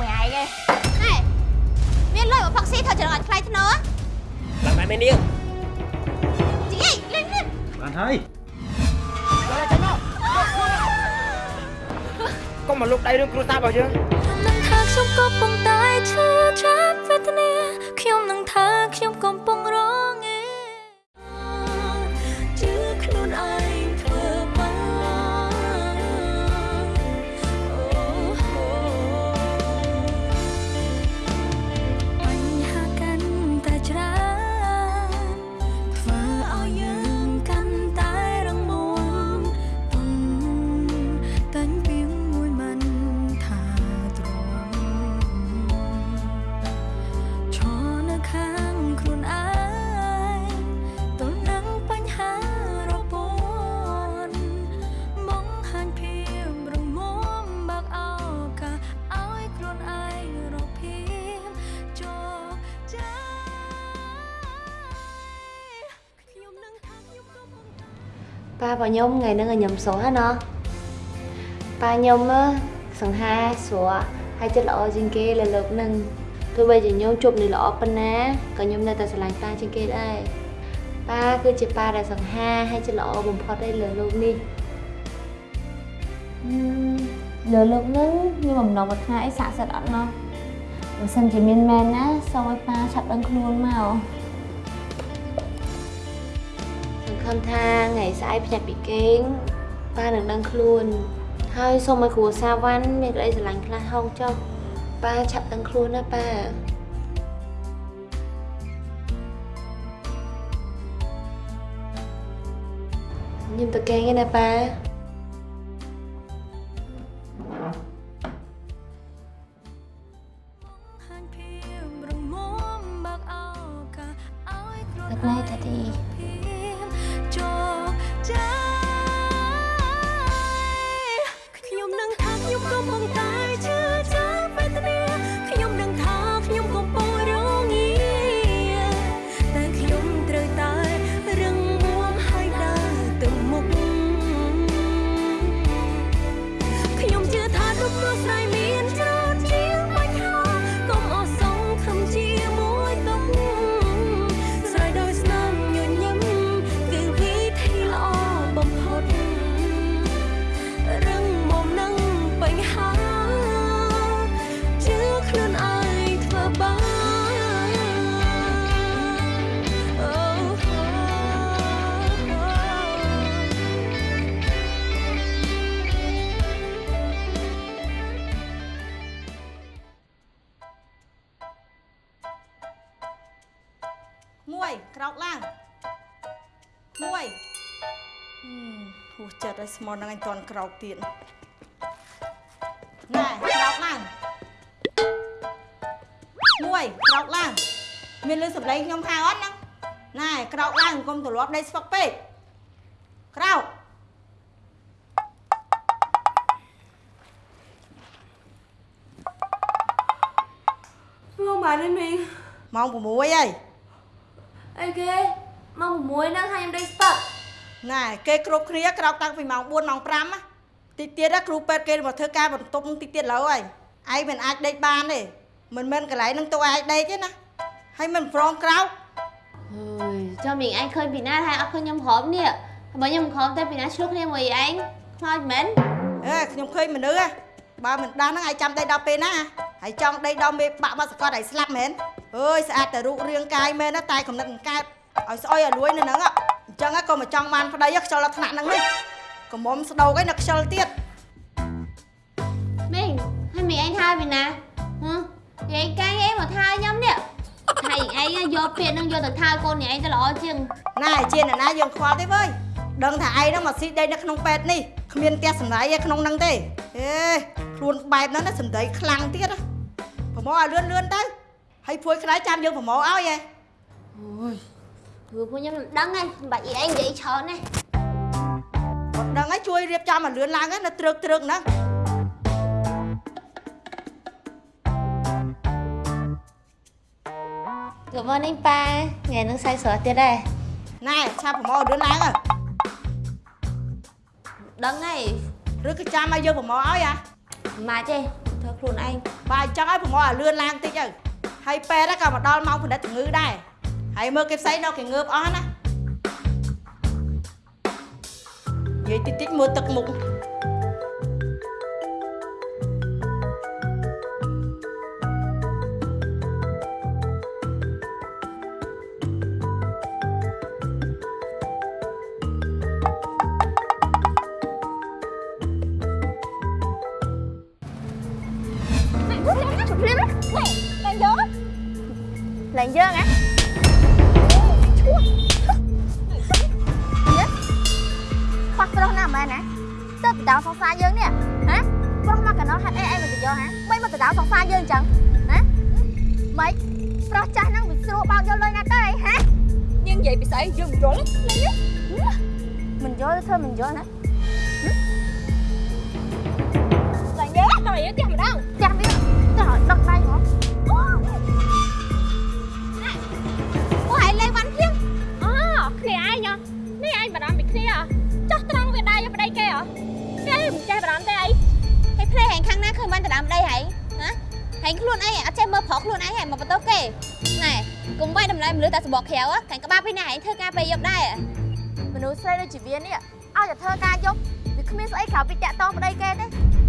មួយឯងទេណែមានលុយមកផឹកស៊ីធ្វើចរងអត់ខ្លាយធ្នូឡើងតែមាននាងជីអីលេងនេះបានហើយកុំមកលុកដៃរឿងគ្រួសាររបស់យើងខ្ញុំក៏ប៉ុន្តែឈឺចាប់ ប៉ារបស់ខ្ញុំថ្ងៃហ្នឹងឲ្យខ្ញុំសួរណាប៉ាខ្ញុំសង្ហាស្រួលហើយចិត្តល្អជាងគេលើលោកហ្នឹងទោះបីជាខ្ញុំជប់នេះល្អប៉ុណ្ណាក៏ខ្ញុំនៅតែស្រឡាញ់ប៉ាជាងគេដែរប៉ាគឺជាប៉ាដែលសង្ហាហើយចិត្តល្អបំផុតឯលើលោកនេះលើលោកហ្នឹងខ្ញុំបំណងមកថាអីស័ក្តិសិទ្ធអត់ណោះបើសិនជាមានមែនណាសូមឲ្យប៉ាឆាប់ដឹងខ្លួនមក ខំថាថ្ងៃស្អែកភ្ញាក់ពីគេងប៉ានឹងដឹងខ្លួន ហើយសូមឲ្យគ្រូសាវ៉ាន់មានក្តីស្រឡាញ់ខ្លះហងចុះប៉ាឆាប់ដឹងខ្លួនណាប៉ាខ្ញុំទៅគេងឯណាប៉ា ក្រោកទៀតណែក្រោកឡើងមួយក្រោកឡើងមានលឺសម្លេងខ្ញុំហៅអត់ហ្នឹងណែក្រោកឡើងកុំទលាប់ដេកស្វឹកពេកក្រោក Không bà đi mình ម៉ោង6ហើយ Ê ghê Mong muối đang hai em đây start ណែគេគ្រប់គ្នាក្រោកតាំងពីម៉ោង4ម៉ោង5ណាតិចទៀតណាគ្រូពេទ្យគេមកធ្វើការបន្ទប់តិចទៀតលើហើយឯងមិនអាចដេកបានទេមិនមែនកន្លែងនឹងទៅឯងដេកទេណាហើយមិនព្រមក្រោក Ôi, cho mình anh khơi bị nát hai ốc khơi nhầm khóm nè Bởi nhầm khóm tay bị nát trước nè mời anh Thôi mến អេខ្ញុំឃើញមនុស្សហ៎បើមិនដាស់ហ្នឹងឯងចាំដេកដល់ពេលណាហើយចង់ដេកដល់មេបាក់បាក់សកត់ឲ្យស្លាប់មែនអើយស្អាតតែរូបរាងកាយមែនណាតែកំណត់មិនកើតឲ្យស្អុយឲ្យលួយនៅហ្នឹងហ៎ អញ្ចឹងហ៎ក៏មកចង់បានប្តីហ៎ខ្ជិលដល់ថ្នាក់ហ្នឹងនេះកុំមុំស្ដោកឯងនៅខ្ជិលទៀត Mình, hay mình anh thay bị nát Hả? Thì anh cay em mà thay nhầm nè Thầy anh á, vô phiền nâng vô từ thay cô này anh ta lõ chừng ណែជាអ្នកណាយើងខ្វល់ទេវើយដឹងថាឯងហ្នឹងមកស៊ីដីនៅក្នុងពេទ្យនេះគ្មានផ្ទះសម្ដីឯក្នុងហ្នឹងទេអេខ្លួនបែបហ្នឹងណាសម្ដីខ្លាំងទៀតណាប្រមោឲ្យលឿនលឿនទៅហើយភួយខ្លាយចាំយើងប្រមោឲ្យឯង Ôi Vừa cô nhầm đăng anh, bà ý anh vậy chờ này គាត់ដឹងហើយជួយរៀបចំឲ្យលឿនឡើងណាត្រឹកត្រឹកហ្នឹង Good morning ba Ngày nâng say sửa tiết đây ណែឆាប់ប្រមោឲ្យលឿនឡើងហ៎ Đăng này ឬក៏ចាំឲ្យយើងប្រមោឲ្យហ៎ Mà chê Thôi khuôn anh បើអញ្ចឹងឲ្យប្រមោឲ្យលឿនឡើងតិចទៅហើយពេទ្យក៏មកដល់ម៉ោងផលិតជំងឺដែរ ហើយមើលគេផ្សេងដល់គេងើបអស់ណានិយាយតិចតិចមើលទឹកមុខ cái đó nào mà nè Tớ bị tạo song xa dương nè Hả Khoác mà cái nó hả Ê ê mà tự do hả Mấy mà tự tạo song xa dương chẳng Hả Mấy Pro cha năng bị xua bao nhiêu lời nè tới đây hả យើងនិយាយពីស្អីយើងមិនយល់ទេ Mình vô thôi mình vô nè តែយើងដល់យើងផ្ទះម្ដង Chẳng biết Trời đất đây hả Cô hành khăn ná khơi ban từ đám đây hãy Hả Hành luôn ấy à chơi mơ phó luôn ấy hãy mà bắt tốc kê Này Cùng bay đầm lại mình lưới ta sẽ bỏ khéo á Cảnh có ba bên này hãy thơ ca bày dọc đây à មនុស្សស្រីដូចជាវានេះឲ្យតែធ្វើការយកវាគ្មានស្អីក្រៅពីតាក់តងប្តីគេទេ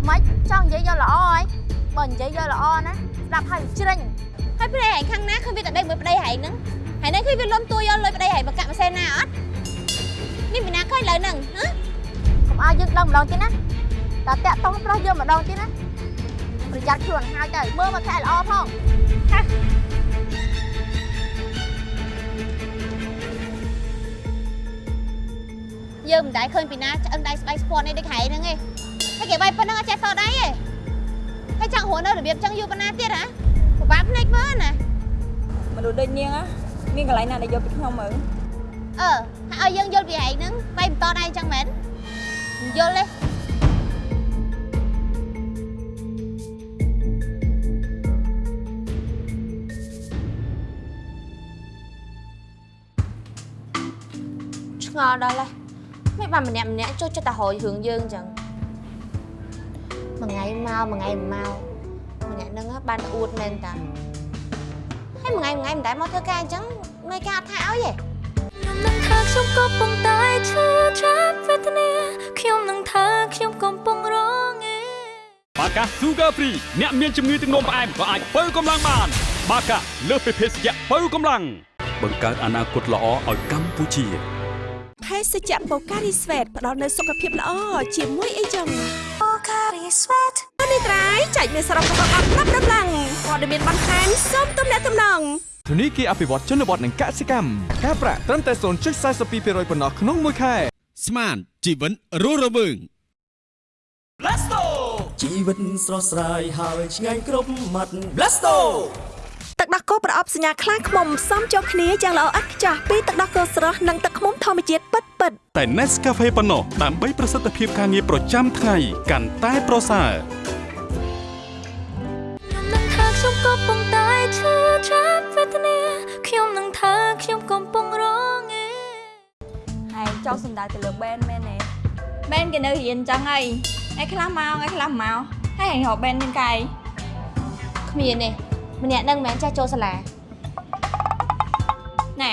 មិនចង់និយាយយកល្អហើយបើនិយាយយកល្អណាស្ដាប់ហើយជ្រិញហើយប្តីហែងខាងណាឃើញវាតែដេកមួយប្តីហែងហ្នឹងហើយនេះឃើញវាលំទួយកលុយប្តីហែងមកកាក់ម៉ាសេណាអត់នេះពីណាឃើញលើហ្នឹងហ៎កុំឲ្យយើងដឹងម្ដងទៀតណាតែតាក់តងប្រុសយើងម្ដងទៀតណា ប្រយ័ត្នខ្លួនហើយទៅមើលមកខែល្អផងយើងមិនដែលឃើញពីណាឆ្អឹងដៃស្បែកស្ពាន់នេះដូចហែហ្នឹងឯងហើយគេបាយប៉ុណ្ណឹងអត់ចេះសដៃឯងហើយចង់រស់នៅរបៀបចឹងយូរប៉ុណ្ណាទៀតហ៎ពិបាកភ្នែកមើលណាមនុស្សដូចនាងហ៎មានកន្លែងណាដែលយកពីខ្ញុំមើលអឺហើយឲ្យយើងយល់ពីហែងហ្នឹងបាយបន្តដៃចឹងមែនមិនយល់ទេ ឆ្ងល់ដល់ហើយមិនបានម្នាក់ម្នាក់ចូលចិត្តតែរយរឿងយើងអញ្ចឹងមួយថ្ងៃមកមួយថ្ងៃមិនមកម្នាក់ហ្នឹងបានតែអួតមែនតាហើយមួយថ្ងៃមួយថ្ងៃមិនដែលមកធ្វើការអញ្ចឹងមេការអត់ថាឲ្យទេខ្ញុំនឹងថាខ្ញុំក៏ប៉ុន្តែឈឺចាប់វេទនាខ្ញុំនឹងថាខ្ញុំកំពុងរងឯបាកា Sugar Free អ្នកមានជំងឺទឹកនោមផ្អែមក៏អាចបើកម្លាំងបាន បាកាលើសពីភេសជ្ជៈបើកម្លាំងបង្កើតអនាគតល្អឲ្យកម្ពុជា ភេសជ្ជៈបូការីស្វេតផ្ដល់នូវសុខភាពល្អជាមួយអីចឹងបូការីស្វេតនេះត្រៃចែកមានសរុបរបស់អត់ប្រាប់ដំឡើងព័ត៌មានបន្ថែមសូមទំនាក់ទំនងធនីគារអភិវឌ្ឍជនបទនិងកសិកម្មការប្រាក់ត្រឹមតែ0.42%ប៉ុណ្ណោះក្នុងមួយខែស្មានជីវិតរស់រវើងជីវិតស្រស់ស្រាយហើយឆ្ងាញ់គ្រប់មាត់ Blasto ទឹក ដោះគោប្រអប់សញ្ញាខ្លាឃ្មុំផ្សំចូលគ្នាយ៉ាងល្អឥតខ្ចោះពីទឹកដោះគោស្រស់និងទឹកឃ្មុំធម្មជាតិពិតពិតៗតែ Nescafe ប៉ុណ្ណោះដើម្បីប្រសិទ្ធភាពការងារប្រចាំថ្ងៃកាន់តែប្រសើរខ្ញុំនឹងថាខ្ញុំកំពុងតែឈឺចាប់វេទនាខ្ញុំនឹងថាខ្ញុំកំពុងរងឯហើយចង់សំដៅទៅលើបែនមែនទេបែនគេនៅរៀនចឹងហើយឯខ្លះមកឯខ្លះមកហើយឯងរកបែននឹងកាយគ្មានទេ ម្នាក់នឹងមិនមែនចេះចូលសាលាណែ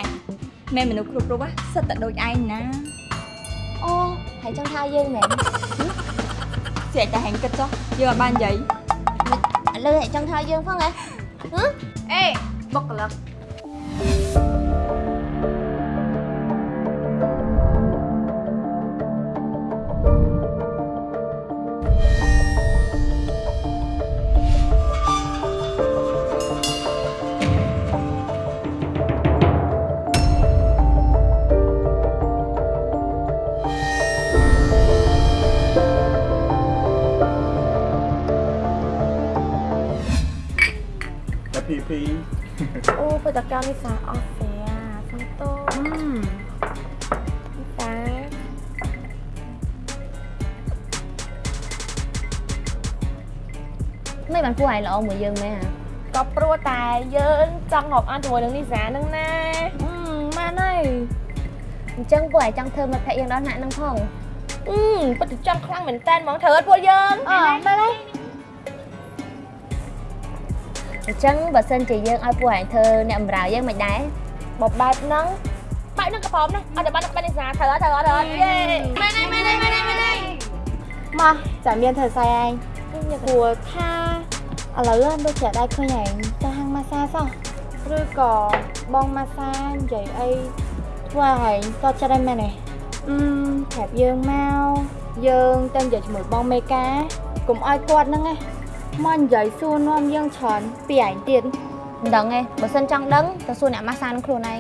មែនមនុស្សគ្រប់គ្រប់ហ៎សិតតែដូចឯងណាអូហើយចង់ថាយើងមែនស្រាច់តែហែងគិតចុះយើងអត់បាននិយាយឥឡូវហើយចង់ថាយើងផងហ៎ហ៎អេបុគ្គលិក បតកម្មនេះសាអស់ស្រាសុំតោនេះតាមិនបានពួកឯងល្អមួយយើងមែនហ៎ក៏ព្រោះតែយើងចង់រាប់អានជាមួយនឹងនីសានឹងណាម៉ានហើយអញ្ចឹងពួកឯងចង់ធ្វើមិត្តភក្តិយើងដល់ថ្នាក់ហ្នឹងផងអឺពិតជាចង់ខ្លាំងមែនតើហ្មងត្រូវអត់ពួកយើងអមែនហើយ អញ្ចឹងបើសិនជាយើងឲ្យពួកឯងធ្វើអ្នកបម្រើយើងមិនដែរបបបែបហ្នឹងបែបហ្នឹងក៏ព្រមដែរអត់តែបានបាននីសាត្រូវអត់ត្រូវអត់ត្រូវអត់យេម៉ែណៃម៉ែណៃម៉ែណៃម៉ែណៃមកចាំមានធ្វើស្អីឯងគួរថាឥឡូវដូចជាដែរឃើញឯងទៅហាងម៉ាសាសោះឬក៏បងម៉ាសានិយាយអីធ្វើឲ្យឯងតចិត្តឯងមែនទេអឺប្រាប់យើងមកយើងទៅនិយាយជាមួយបងមេកាកុំឲ្យគាត់ហ្នឹងណា មកនិយាយសួរនាំយើងច្រើនពីឯងទៀតមិនដឹងទេបើសិនចង់ដឹងទៅសួរអ្នកម៉ាសានឹងខ្លួនឯង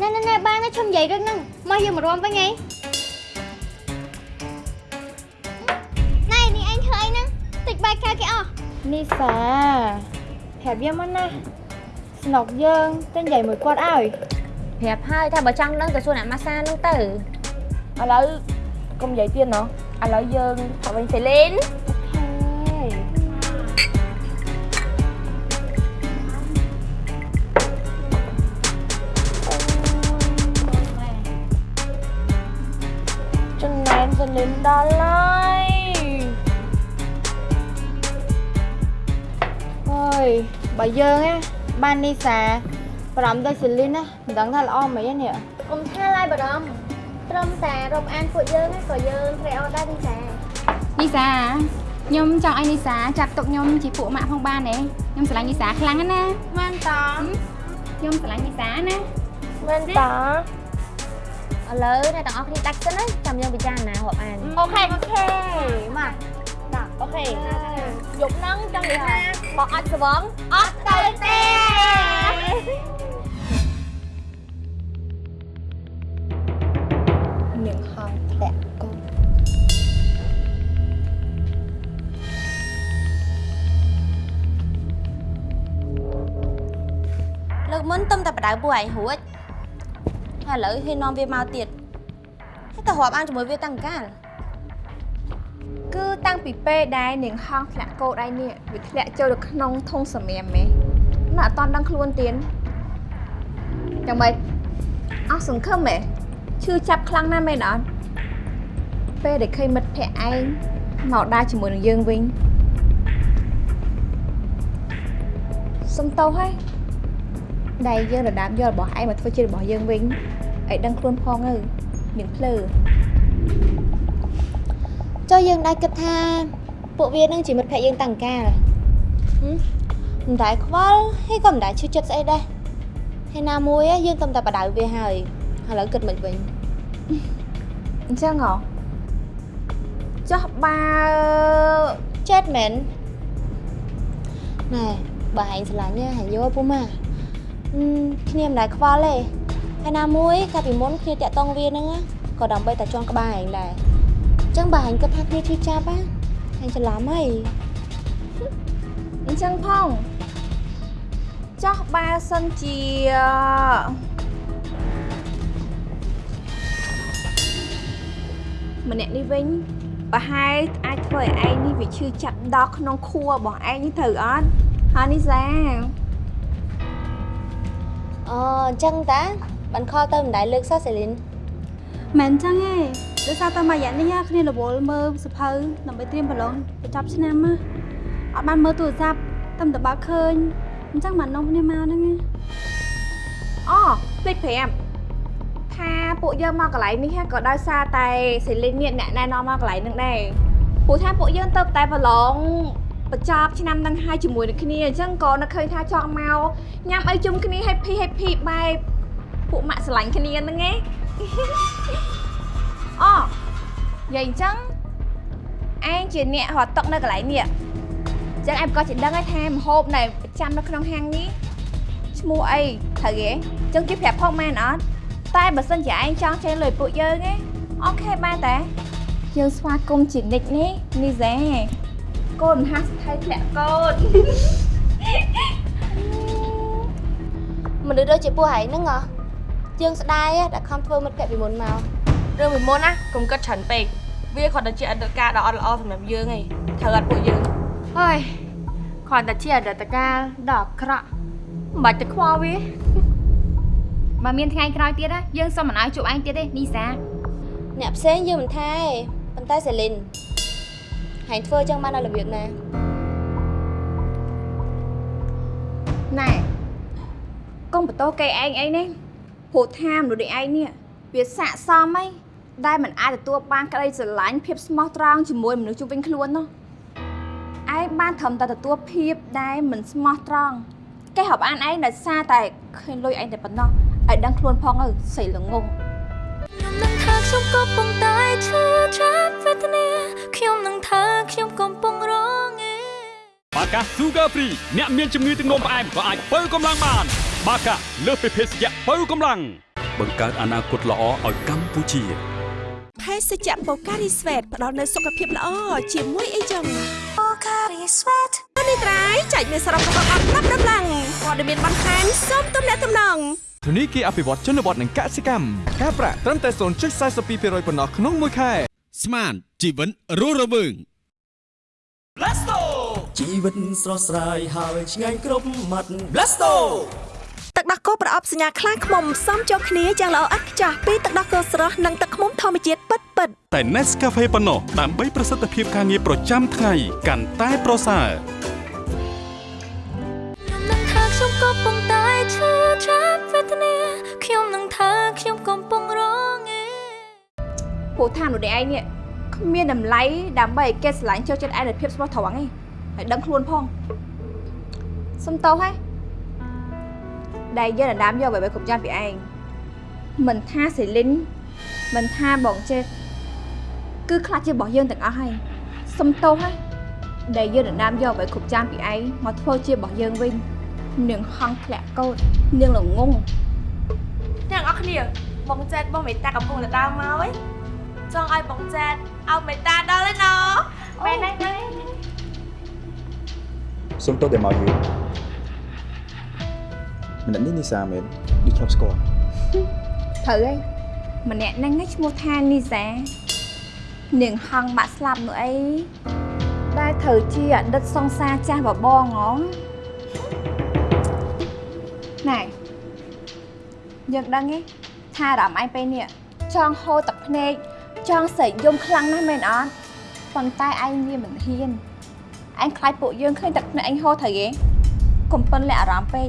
ណែណែណែបានឈប់និយាយរឿងហ្នឹងមកយើងមករួមវិញឯងណែនេះឯងធ្វើអីហ្នឹងតិចបែកកៅគេអស់នេះសាប្រាប់យើងមកណាស្នុកយើងទៅនិយាយមួយគាត់ឲ្យប្រាប់ហើយថាបើចង់ដឹងទៅសួរអ្នកម៉ាសានឹងទៅឥឡូវកុំនិយាយទៀតណោះឥឡូវយើងទៅវិញសេលេន លេនដល់ហើយអើយបើយើងណាបាននីសាបារម្ភដូចសេលីនណាមិនដឹងថាល្អមិនទេនេះកុំថាឡើយបារម្ភត្រឹមតែរាប់អានពួកយើងណាក៏យើងត្រេកអរដែរនេះចានីសាខ្ញុំចង់ឲ្យនីសាចាប់ទុកខ្ញុំជាពួកម៉ាក់ផងបានទេខ្ញុំស្រឡាញ់នីសាខ្លាំងណាស់ណាមែនតខ្ញុំស្រឡាញ់នីសាណាមែនត ឥឡូវអ្នកទាំងអស់គ្នាដាច់សិនណាចាំយើងពិចារណារាប់អានអូខេអូខេមកដាក់អូខេយប់ហ្នឹងចង់និយាយថាមកអត់ស្វងអត់ទៅទេនាងហងធ្លាក់កូនលើកមុនទំតែបដៅពួកឯងរួច ហើយឥឡូវហ៊ាននាំវាមកទៀតហើយតែរាប់អានជាមួយវាតាំងកាលគឺតាំងពីពេលដែលនាងហងធ្លាក់កោដៃនេះវាធ្លាក់ចូលទៅក្នុងធុងសម្រាមមេនៅអត់តន់ដឹងខ្លួនទៀតយ៉ាងម៉េចអស់សង្ឃឹមមេឈឺចាប់ខ្លាំងណាស់មែនអត់ពេលដែលឃើញមិត្តភក្តិឯងមកដើរជាមួយនឹងយើងវិញសុំតោហើយ ដែលយើងរដាបយករបស់ឯងមកធ្វើជារបស់យើងវិញឲ្យដឹងខ្លួនផងទៅមានភ្លើចុះយើងដែរគិតថាពួកវានឹងជាមិត្តភក្តិយើងតាំងកាលហឹមមិនដែលខ្វល់ហើយក៏មិនដែលឈឺចិត្តស្អីដែរហើយណាមួយហ៎យើងទំតែបដៅវាហើយឥឡូវគិតមិនវិញអញ្ចឹងហ៎ចុះបើ chết មែនណែបើហែងឆ្លាញ់ហែងយកឲ្យពុំម៉ាអឺ គ្នាមិនដែលខ្វល់ទេហើយណាមួយកាលពីមុនគ្នាតាក់តងវាហ្នឹងណាក៏ដើម្បីតែចង់ក្បាលឯងដែរអញ្ចឹងបើអញគិតថាគ្នាឈឺចាប់ណាអញច្រឡំហើយអញ្ចឹងផងចោះបើសិនជាម្នាក់នេះវិញប្រហែលអាចធ្វើឲ្យឯងនេះវាឈឺចាប់ដល់ក្នុងខួររបស់ឯងនេះត្រូវអត់ហើយនេះសា អូអញ្ចឹងតាបានខលទៅមិនដែលលើកសោះសេលីនមិនអញ្ចឹងទេដោយសារតែមួយរយៈនេះគ្នារវល់មើលសភៅដើម្បីត្រៀមប្រឡងបញ្ចប់ឆ្នាំណាអត់បានមើលទូរស័ព្ទតែមិនតបើកឃើញអញ្ចឹងបាននាំគ្នាមកហ្នឹងណាអូភ្លេចប្រាប់ថាពួកយើងមកកន្លែងនេះហ่ะក៏ដោយសារតែសេលីននេះអ្នកណែនាំមកកន្លែងហ្នឹងដែរព្រោះថាពួកយើងទៅតែប្រឡង បញ្ចប់ឆ្នាំហ្នឹងហើយជាមួយនឹងគ្នាអញ្ចឹងក៏នឹកឃើញថាចង់មកញ៉ាំអីជុំគ្នា happy happy បែបពួកម៉ាក់ស្រឡាញ់គ្នាហ្នឹងឯងអូនិយាយអញ្ចឹងឯងជាអ្នករត់តុកនៅកន្លែងនេះអញ្ចឹងឯងក៏ជាដឹងហើយថាម្ហូបនៅប្រចាំនៅក្នុងហាងនេះឈ្មោះអីត្រូវទេអញ្ចឹងជិះប្រាប់ផងមែនអត់តែបើសិនជាឯងចង់ចេញលុយពួកយើងឯងអូខេបានតែយើងស្វាគមន៍ជានិច្ចនេះនេះហ្សេ កូនមហាស្ថិធ្លាក់កូនមនុស្សដូចជាពួកហែងហ្នឹងហ៎យើងស្ដាយហ៎ដែលខំធ្វើមិត្តភក្តិពីមុនមករឿងពីមុនណាកុំគិតច្រើនពេកវាគ្រាន់តែជាអតីតកាលដ៏អត់ល្អសម្រាប់យើងឯងត្រូវអត់ពួកយើងហើយគ្រាន់តែជាអតីតកាលដ៏អាក្រក់មិនបាច់ទៅខ្វល់វាបើមានថ្ងៃក្រោយទៀតណាយើងសុំមិនឲ្យជួបឯងទៀតទេនីសាអ្នកផ្សេងយើងមិនថាទេប៉ុន្តែសេលីន ហែងធ្វើអញ្ចឹងបានដល់របៀបណាណែកុំបន្ទោសគេឯងអីនេះព្រោះថាមនុស្សដូចឯងនេះវាស័កសមអីដែលមិនអាចទទួលបានក្តីស្រឡាញ់ភាពស្មោះត្រង់ជាមួយមនុស្សជុំវិញខ្លួននោះឯងបានត្រឹមតែទទួលភាពដែលមិនស្មោះត្រង់គេរាប់អានឯងដោយសារតែឃើញលុយឯងតែប៉ុណ្ណោះឲ្យដឹងខ្លួនផងទៅស្អីល្ងងខ្ញុំនឹងថាខ្ញុំកំពុងតែឈឺចាប់វេទ បាកា Sugar Free អ្នកមានជំងឺទឹកនោមផ្អែមក៏អាចបើកម្លាំងបាន បាកាលើសពីភេសជ្ជៈបើកម្លាំងបង្កើតអនាគតល្អឲ្យកម្ពុជាភេសជ្ជៈបូការីស្វេតផ្ដល់នូវសុខភាពល្អជាមួយអីចឹងបូការីស្វេតនេះត្រៃចែកមានសរុបរបស់អត់ប្រាប់ដំឡើងព័ត៌មានបន្ថែមសូមទំនាក់ទំនងធនីគារអភិវឌ្ឍជនបទនិងកសិកម្មការប្រាក់ត្រឹមតែ0.42%ប៉ុណ្ណោះក្នុងមួយខែស្មានជីវិតរស់រវើង Blasto ជីវិតស្រស់ស្រាយហើយឆ្ងាញ់គ្រប់មាត់ Blasto ទឹកដោះគោប្រអប់សញ្ញាខ្លាឃ្មុំផ្សំចូលគ្នាយ៉ាងល្អឥតខ្ចោះពីទឹកដោះគោស្រស់និងទឹកឃ្មុំធម្មជាតិពិតពិតតែ Nescafe ប៉ុណ្ណោះដើម្បីប្រសិទ្ធភាពការងារប្រចាំថ្ងៃកាន់តែប្រសើរខ្ញុំនឹងថាខ្ញុំកំពុងតែឈឺចាប់វេទនាខ្ញុំនឹងថាខ្ញុំកំពុងរងឯព្រោះថាមនុស្សដូចឯងនេះគ្មានតម្លៃដើម្បីឲ្យគេស្រឡាញ់ចូលចិត្តឯងដោយភាពស្មោះត្រង់ឯង ហើយដឹងខ្លួនផងសុំតោហើយដែលយើងដណ្ដើមយកអ្វីៗគ្រប់យ៉ាងពីឯងមិនថាសេលីនមិនថាបងចេតគឺខ្លះជារបស់យើងទាំងអស់ហើយសុំតោហើយដែលយើងដណ្ដើមយកអ្វីគ្រប់យ៉ាងពីឯងមកធ្វើជារបស់យើងវិញនាងហងធ្លាក់កោតនាងល្ងងទាំងអស់គ្នាបងចែតបងមេតាកំពុងតែដើរមកឯងចង់ឲ្យបងចែតឲ្យមេតាដល់ឯណោមែនទេ សុំទោសដែលមកយូរម្នាក់នេះនីសាមែនដូចធ្លាប់ស្គាល់ត្រូវហើយម្នាក់ហ្នឹងឯងឈ្មោះថានីសានាងហងបាក់ស្លាប់នោះអីដែលត្រូវជាអតីតសង្សារចាស់បបងហ៎ណែយើងដឹងទេថាអារម្មណ៍ឯងពេលនេះចង់ហូរទឹកភ្នែកចង់ស្រែកយំខ្លាំងណាស់មែនអត់ប៉ុន្តែឯងវាមិនហ៊ាន ឯងខ្លាចពួកយើងឃើញទឹកភ្នែកឯងហូរត្រូវទេកុំប៉ិនលាក់អារម្មណ៍ពេក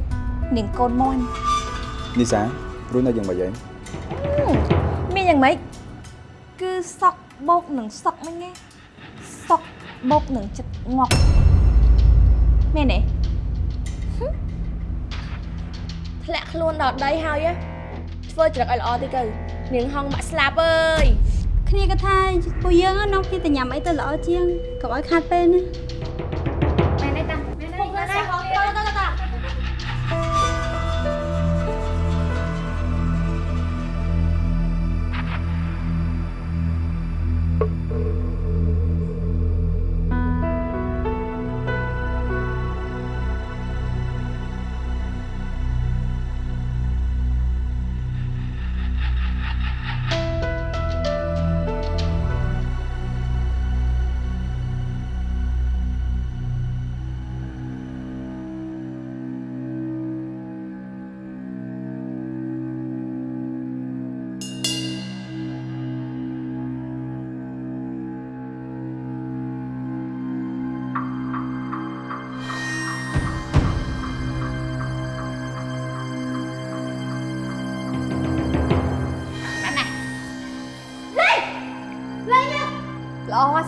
នាងកូនមន់នីសារួចនៅយ៉ាងម៉េចឯងមានយ៉ាងម៉េចគឺសក់បោកនឹងសក់មិញឯងសក់បោកនឹងចិត្តងក់មែនទេធ្លាក់ខ្លួនដល់ដីហើយហ៎ធ្វើច្រឹកឲ្យល្អតិចទៅនាងហងបាក់ស្លាប់អើយគ្នាក៏ថាពួកយើងហ្នឹងនាំគ្នាទៅញ៉ាំអីទៅល្អជាងកុំឲ្យខាតពេលណា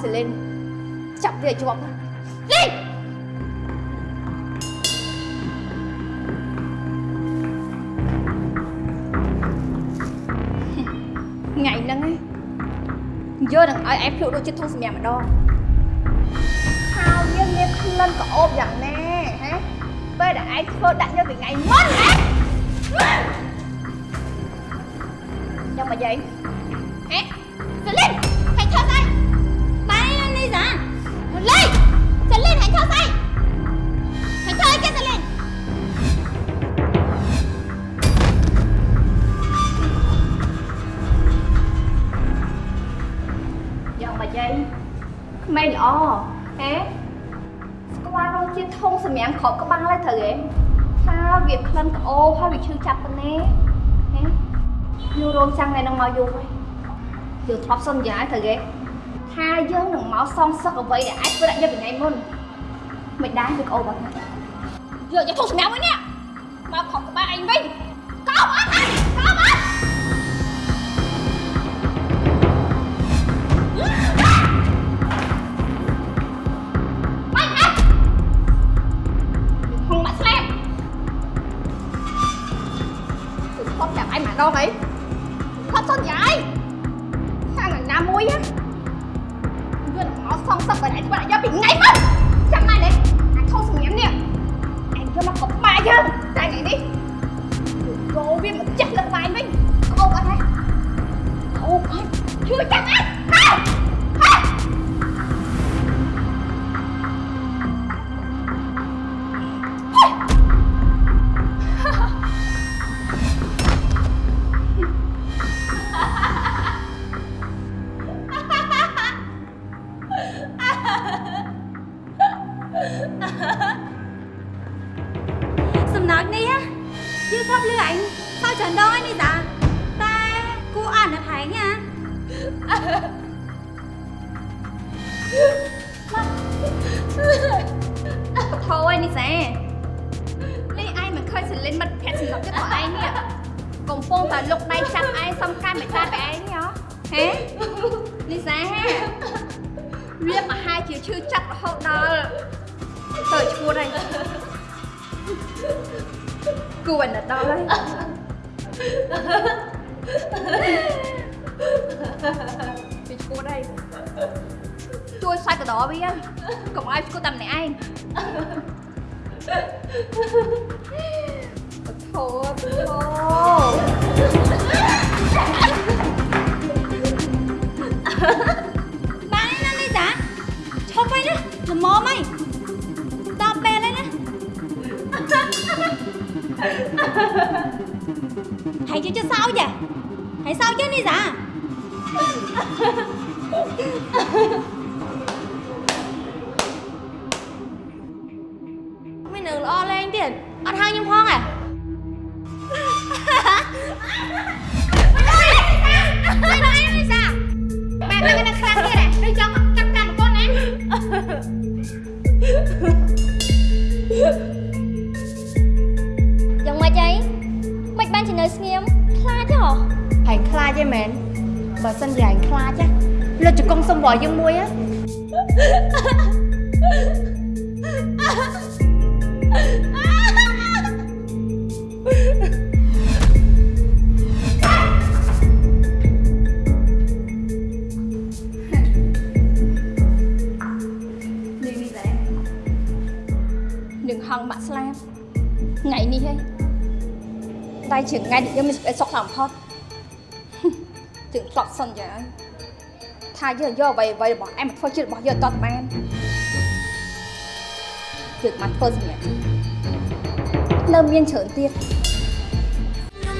សេលីនចាប់វាឲ្យជាប់ណាលីនថ្ងៃហ្នឹងឯងយកនឹងឲ្យឯងភ្លក់ដូចជាធុងសម្រាប់ម្ដងហើយយើងមានក្លិនក្អូបយ៉ាងណាហ៎ពេលដែលឯងធ្វើដាក់យកពីថ្ងៃមុនណាយកមកយាយ មកយូរហើយយើងធ្លាប់សន្យាត្រូវហេថាយើងនឹងមកសងសឹកអ្វីដែលអាចធ្វើដាក់យកពីថ្ងៃមុនមិនដែរវាក្អូបអត់ណាយកយកធំសម្រាប់វិញនេះមកគ្រាប់ក្បាលឯងវិញកោបអត់ហើយកោបអត់ Mày hả? Không Thôi thôi Ba đi lên đi dạ Cho bay nữa, Là mò mày Đọc bè lên á Hãy chứ cho sao vậy Hãy sao chứ đi dạ នឹងហងបាក់ស្លាប់ថ្ងៃនេះហីតែជាថ្ងៃដែលយើងមានសេចក្តីសុខខ្លាំងបំផុតถึงស្លប់សិនចាថាយើងយកអ្វីអ្វីរបស់អែមមកធ្វើជារបស់យើងតតបានយើងមកធ្វើសម្រាប់លើមានច្រើនទៀត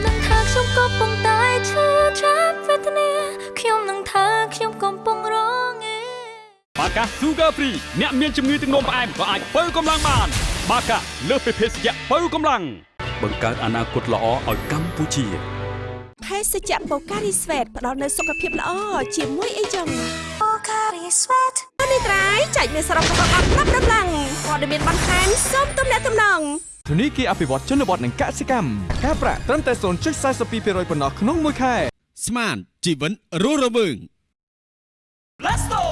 នឹងថាខ្ញុំក៏ពងតែឈឺចាប់វេទនាខ្ញុំនឹងថាខ្ញុំកំពុងរងឯបាកា Sugar Free អ្នកមានជំងឺទឹកនោមផ្អែមក៏អាចបើកម្លាំងបាន បាកាលើសពីភេសជ្ជៈបើកម្លាំងបង្កើតអនាគតល្អឲ្យកម្ពុជាភេសជ្ជៈបូការីស្វេតផ្ដល់នូវសុខភាពល្អជាមួយអីចឹងបូការីស្វេតនេះត្រៃចែកមានសរុបរបស់អត់ប្រាប់ដំឡើងព័ត៌មានបន្ថែមសូមទំនាក់ទំនងធនីគារអភិវឌ្ឍជនបទនិងកសិកម្មការប្រាក់ត្រឹមតែ0.42%ប៉ុណ្ណោះក្នុងមួយខែស្មានជីវិនរស់រវើង Let's go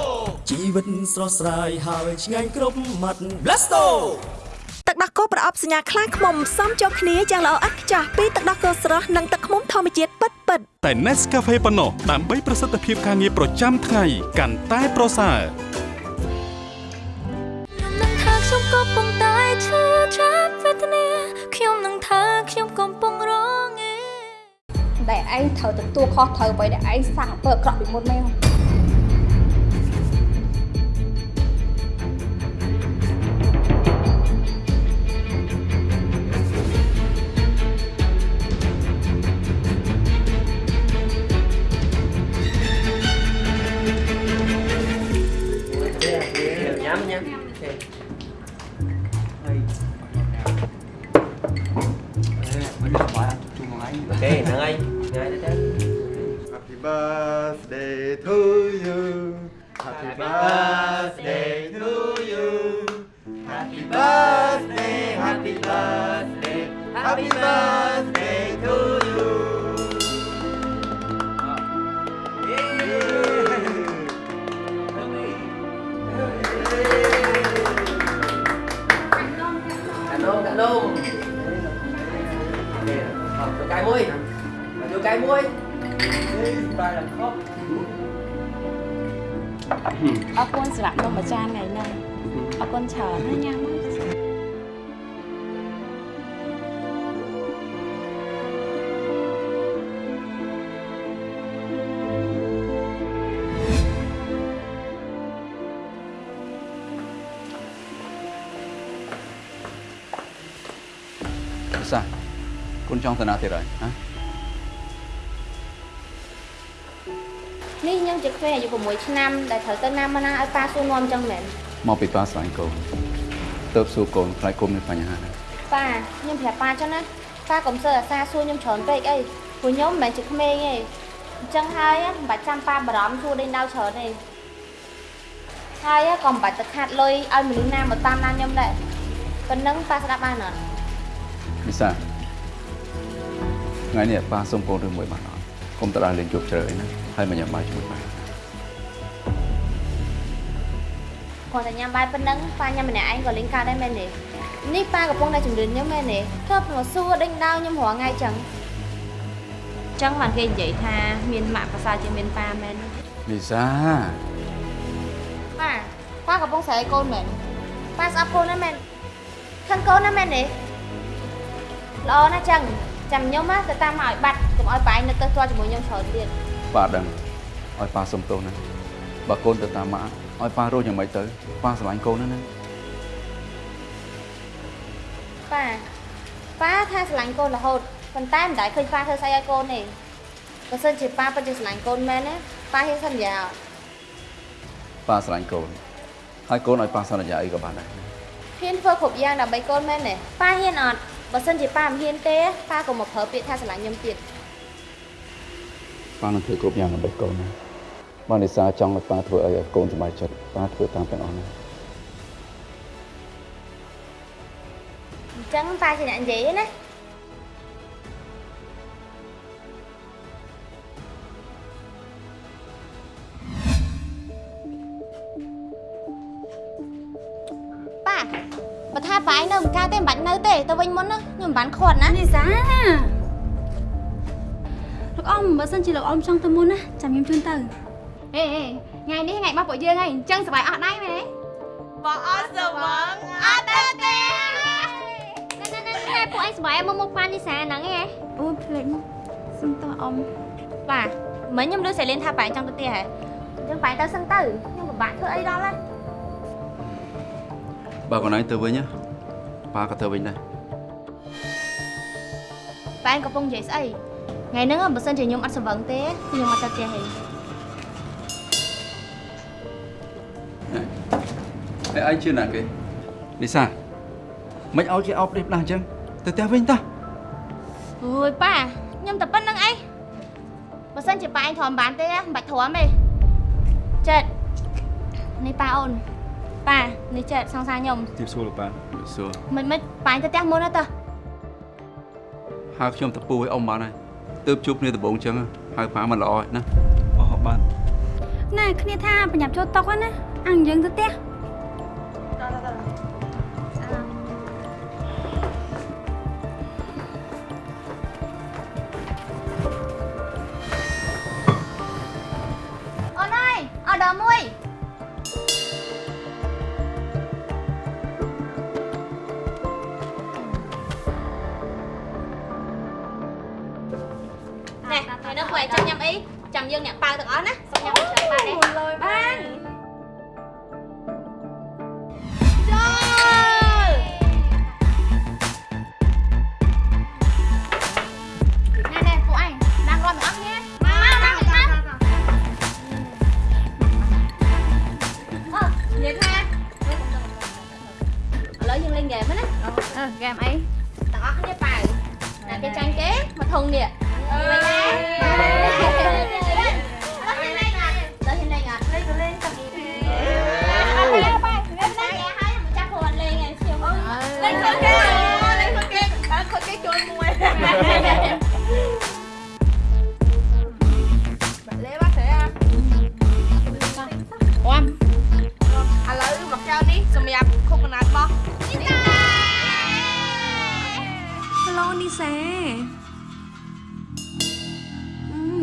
ជីវិតស្រស់ស្រាយហើយឆ្ងាញ់គ្រប់មាត់ Blasto ទឹកដោះគោប្រអប់សញ្ញាខ្លាឃ្មុំផ្សំចូលគ្នាយ៉ាងល្អឥតខ្ចោះពីទឹកដោះគោស្រស់និងទឹកឃ្មុំធម្មជាតិពិតពិតតែ Nescafe ប៉ុណ្ណោះដើម្បីប្រសិទ្ធភាពការងារប្រចាំថ្ងៃកាន់តែប្រសើរនឹងថាខ្ញុំក៏ពុំតែឈឺចាប់វេទនាខ្ញុំនឹងថាខ្ញុំកំពុងរងឯដែលឯងត្រូវទទួលខុសត្រូវអ្វីដែលឯងសាងអំពើអាក្រក់ពីមុនមែន ngay Happy birthday to you. Happy birthday to you. Happy birthday, happy birthday, happy birthday. មកចូលកាយមួយនេះបាយដល់ខប់អរគុណសម្រាប់នំមួយចានថ្ខ្ញុំជាក្មេងអាយុ6ឆ្នាំដែលត្រូវទៅណាមកណាឲ្យប៉ាសួរនាំចឹងមែនមកពីប៉ាស្វែងកូនទៅសួរកូនខ្លាចគុំមានបញ្ហាណាប៉ាខ្ញុំប្រាប់ប៉ាចឹងណាប៉ាកុំសើអាសាសួរខ្ញុំច្រើនពេកអីព្រោះខ្ញុំមិនមែនជាក្មេងទេអញ្ចឹងហើយណាមិនបាច់ចាំប៉ាបារម្ភសួរដេញដោលច្រើនទេហើយណាក៏មិនបាច់ទៅខាត់លុយឲ្យមនុស្សណាមកតាមណាខ្ញុំដែរប៉ុណ្ណឹងប៉ាស្ដាប់បានអត់ពិសាថ្ងៃនេះប៉ាសុំកូនរឿងមួយបានអត់ គុំទៅដល់លេងជប់ជ្រៅអីណាហើយមកញ៉ាំបាយជាមួយប៉ាគាត់តែញ៉ាំបាយប៉ុណ្ណឹងប៉ាញ៉ាំម្នាក់ឯងក៏លេងកើតដែរមែនទេនេះប៉ាកំពុងតែជំរឿនខ្ញុំមែនទេធ្លាប់មកសួរដេញដោលខ្ញុំរាល់ថ្ងៃចឹងចឹងបានគេនិយាយថាមានម៉ាក់ប្រសើរជាងមានប៉ាមែនលីសាប៉ាប៉ាកំពុងស្រែកកូនមែនប៉ាស្អប់កូនណាស់មែនខឹងកូនណាស់មែនទេល្អណាស់ចឹងចាំខ្ញុំណាទៅតាមមកឲ្យបាត់ កុំឲ្យប៉ាឯងនៅទៅទាល់ជាមួយខ្ញុំច្រើនទៀតប៉ាដឹងឲ្យប៉ាសុំទោសណាបើកូនទៅតាមម៉ាក់ឲ្យប៉ារស់យ៉ាងម៉េចទៅប៉ាស្រឡាញ់កូនណាណាប៉ាប៉ាថាស្រឡាញ់កូនរហូតប៉ុន្តែមិនដែលឃើញប៉ាធ្វើស្អីឲ្យកូនទេបើសិនជាប៉ាពិតជាស្រឡាញ់កូនមែនណាប៉ាហ៊ានសន្យាអត់ប៉ាស្រឡាញ់កូនហើយកូនឲ្យប៉ាសន្យាអីក៏បានដែរហ៊ានធ្វើគ្រប់យ៉ាងដើម្បីកូនមែនទេប៉ាហ៊ានអត់បើសិនជាប៉ាមិនហ៊ានទេប៉ាក៏មកប្រើពាក្យថាស្រឡាញ់ខ្ញុំទៀត ប៉ានឹងធ្វើគ្រប់យ៉ាងដើម្បីកូនណាបើលីសាចង់ឲ្យប៉ាធ្វើអីឲ្យកូនសប្បាយចិត្តប៉ាធ្វើតាមទាំងអស់ណាអញ្ចឹងប៉ាជាអ្នកនិយាយទេណាប៉ាបើថាប៉ាឯងនៅមិនកើតទេមិនបាច់នៅទេទៅវិញមុនណាខ្ញុំមិនបានខាត់ណានេះសាលោក អ៊ំបើសិនជាលោកអ៊ំចង់ទៅមុនណាចាំខ្ញុំជូនទៅហេហេថ្ងៃនេះថ្ងៃរបស់ពួកយើងហើយអញ្ចឹងសប្បាយអស់ដែរមែនទេបងអត់ស្រវឹងអត់ទេទេតែពួកឯងសប្បាយមកមុខប៉ានីសាហ្នឹងឯងអូភ្លេចមកសុំទោះអ៊ំបាទមិញខ្ញុំលើសេលីនថាប៉ាឯងចង់ទៅផ្ទះហ៎អញ្ចឹងប៉ាឯងទៅសិនទៅខ្ញុំពិបាកធ្វើអីដល់ហើយបើកូនឯងទៅវិញណាប៉ាក៏ទៅវិញដែរប៉ាឯងកំពុងនិយាយស្អី ថ្ងៃហ្នឹងបើសិនជាខ្ញុំអត់ស្រវឹងទេខ្ញុំអត់ទៅផ្ទះទេហើយឯងជឿណាគេលីសាមិនឲ្យគេអោបដេកផ្លាស់អញ្ចឹងទៅផ្ទះវិញតោះអូយប៉ាខ្ញុំតែប៉ុណ្្នឹងអីបើសិនជាប៉ាឯងទ្រាំបានទេមិនបាច់ទ្រាំទេចិត្តនេះប៉ាអូនប៉ានេះចិត្តសង្សារខ្ញុំជិះសួរលោកប៉ាសួរមិនមិនប៉ាឯងទៅផ្ទះមុនណាតើហៅខ្ញុំទៅពូឲ្យអ៊ំបានហើយ ទើបជួបគ្នាដំបូងអញ្ចឹងហៅប៉ាមិនល្អណាអស់បានណែគ្នាថាប្រញាប់ចូលតុកហ្នឹងណាអញយើងទៅផ្ទះ នេះអើ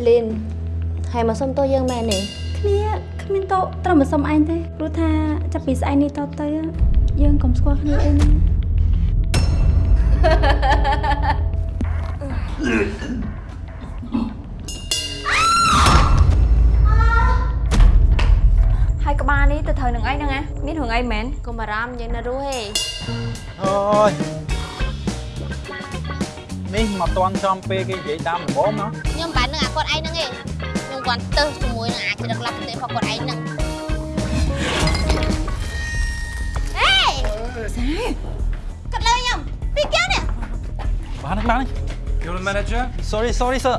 សេលីនហើយមកសុំទោសយើងមែនទេគ្នាគ្មានតោត្រូវមកសុំអញទេព្រោះថាចាប់ពីស្អែកនេះតទៅយើងកុំស្គាល់គ្នាអីណាហើយក្បាលនេះទៅត្រូវនឹងអីហ្នឹងណាមានរឿងអីមែនកុំបារម្ភយើងនៅរស់ទេអូយនេះមកតន់ចំពេលគេនិយាយតាមដំបូងណា ខ្ញុំបាននឹងអាគាត់ឯងហ្នឹងឯងខ្ញុំគាត់ទៅជាមួយនឹងអាចរឹកឡាប់ទេរបស់គាត់ឯងហ្នឹងហេសាគាត់លើខ្ញុំពីកែវនេះបានហើយបានហើយ You're the manager? sorry sorry sir